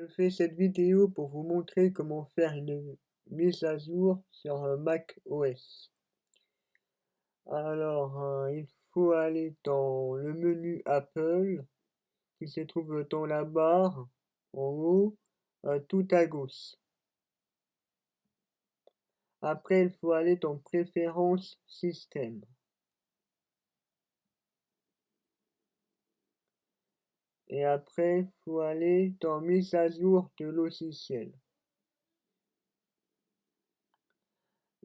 Je fais cette vidéo pour vous montrer comment faire une mise à jour sur Mac OS. Alors, euh, il faut aller dans le menu Apple qui se trouve dans la barre en haut, euh, tout à gauche. Après, il faut aller dans Préférences Système. Et après, faut aller dans mise à jour de logiciel.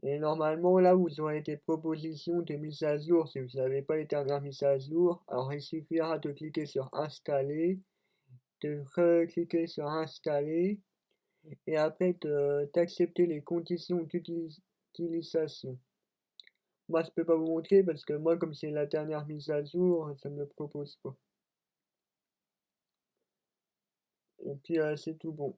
Et normalement, là, vous aurez des propositions de mise à jour. Si vous n'avez pas les dernières mises à jour, alors il suffira de cliquer sur installer, de recliquer sur installer, et après d'accepter les conditions d'utilisation. Moi, je peux pas vous montrer parce que moi, comme c'est la dernière mise à jour, ça me le propose pas. Et puis, euh, c'est tout bon.